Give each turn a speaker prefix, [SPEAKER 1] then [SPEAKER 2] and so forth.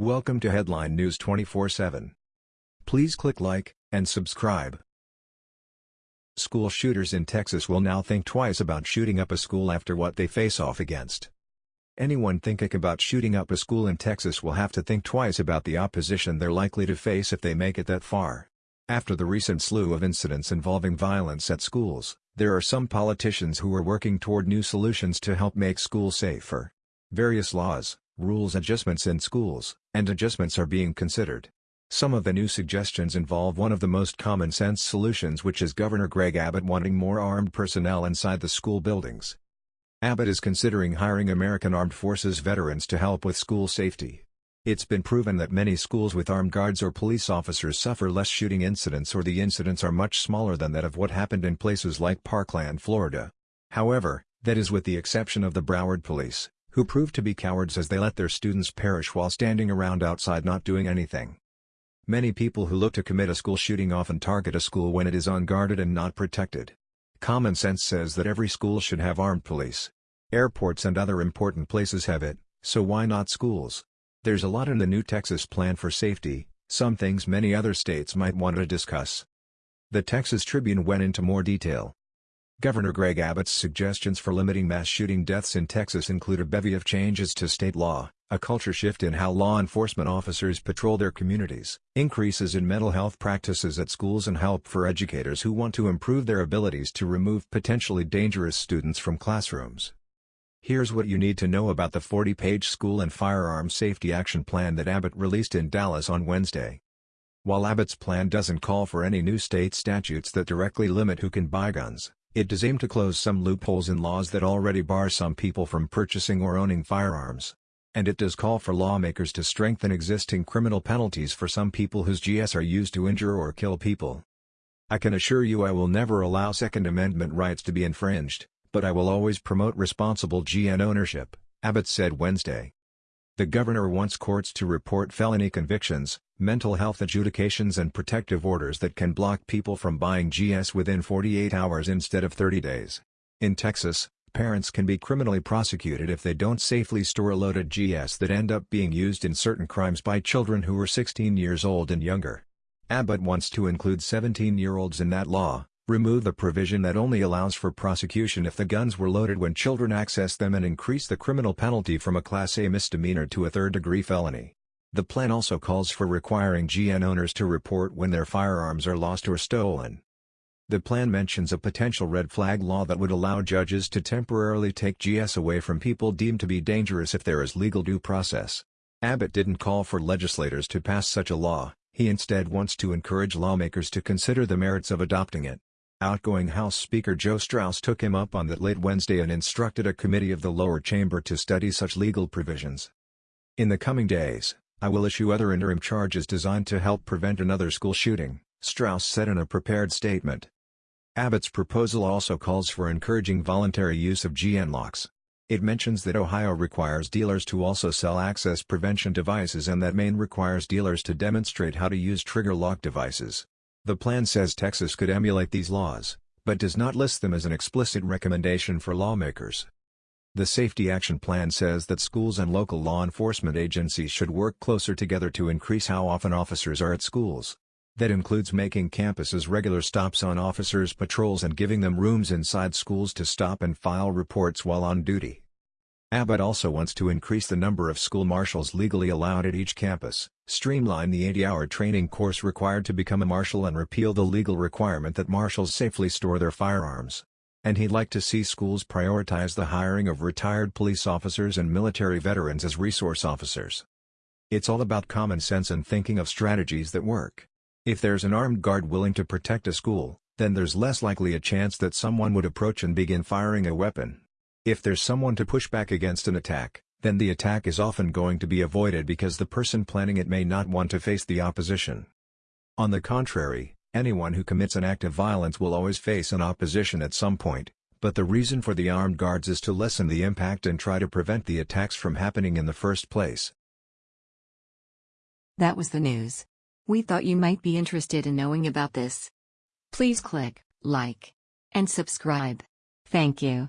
[SPEAKER 1] Welcome to Headline News 24/7. Please click like and subscribe. School shooters in Texas will now think twice about shooting up a school after what they face off against. Anyone thinking about shooting up a school in Texas will have to think twice about the opposition they're likely to face if they make it that far. After the recent slew of incidents involving violence at schools, there are some politicians who are working toward new solutions to help make schools safer. Various laws, rules adjustments in schools, and adjustments are being considered. Some of the new suggestions involve one of the most common-sense solutions which is Governor Greg Abbott wanting more armed personnel inside the school buildings. Abbott is considering hiring American Armed Forces veterans to help with school safety. It's been proven that many schools with armed guards or police officers suffer less shooting incidents or the incidents are much smaller than that of what happened in places like Parkland, Florida. However, that is with the exception of the Broward police who proved to be cowards as they let their students perish while standing around outside not doing anything. Many people who look to commit a school shooting often target a school when it is unguarded and not protected. Common sense says that every school should have armed police. Airports and other important places have it, so why not schools? There's a lot in the new Texas plan for safety, some things many other states might want to discuss. The Texas Tribune went into more detail. Governor Greg Abbott's suggestions for limiting mass shooting deaths in Texas include a bevy of changes to state law, a culture shift in how law enforcement officers patrol their communities, increases in mental health practices at schools and help for educators who want to improve their abilities to remove potentially dangerous students from classrooms. Here's what you need to know about the 40-page school and firearm safety action plan that Abbott released in Dallas on Wednesday. While Abbott's plan doesn't call for any new state statutes that directly limit who can buy guns, it does aim to close some loopholes in laws that already bar some people from purchasing or owning firearms. And it does call for lawmakers to strengthen existing criminal penalties for some people whose GS are used to injure or kill people. I can assure you I will never allow Second Amendment rights to be infringed, but I will always promote responsible GN ownership, Abbott said Wednesday. The governor wants courts to report felony convictions, mental health adjudications and protective orders that can block people from buying GS within 48 hours instead of 30 days. In Texas, parents can be criminally prosecuted if they don't safely store loaded GS that end up being used in certain crimes by children who are 16 years old and younger. Abbott wants to include 17-year-olds in that law, remove the provision that only allows for prosecution if the guns were loaded when children access them and increase the criminal penalty from a Class A misdemeanor to a third-degree felony. The plan also calls for requiring GN owners to report when their firearms are lost or stolen. The plan mentions a potential red flag law that would allow judges to temporarily take GS away from people deemed to be dangerous if there is legal due process. Abbott didn't call for legislators to pass such a law, he instead wants to encourage lawmakers to consider the merits of adopting it. Outgoing House Speaker Joe Straus took him up on that late Wednesday and instructed a committee of the lower chamber to study such legal provisions. In the coming days, I will issue other interim charges designed to help prevent another school shooting, Straus said in a prepared statement. Abbott's proposal also calls for encouraging voluntary use of GN locks. It mentions that Ohio requires dealers to also sell access prevention devices and that Maine requires dealers to demonstrate how to use trigger lock devices. The plan says Texas could emulate these laws, but does not list them as an explicit recommendation for lawmakers. The Safety Action Plan says that schools and local law enforcement agencies should work closer together to increase how often officers are at schools. That includes making campuses regular stops on officers' patrols and giving them rooms inside schools to stop and file reports while on duty. Abbott also wants to increase the number of school marshals legally allowed at each campus, streamline the 80-hour training course required to become a marshal and repeal the legal requirement that marshals safely store their firearms. And he'd like to see schools prioritize the hiring of retired police officers and military veterans as resource officers. It's all about common sense and thinking of strategies that work. If there's an armed guard willing to protect a school, then there's less likely a chance that someone would approach and begin firing a weapon. If there's someone to push back against an attack, then the attack is often going to be avoided because the person planning it may not want to face the opposition. On the contrary, anyone who commits an act of violence will always face an opposition at some point, but the reason for the armed guards is to lessen the impact and try to prevent the attacks from happening in the first place.
[SPEAKER 2] That was the news. We thought you might be interested in knowing about this. Please click like and subscribe. Thank you.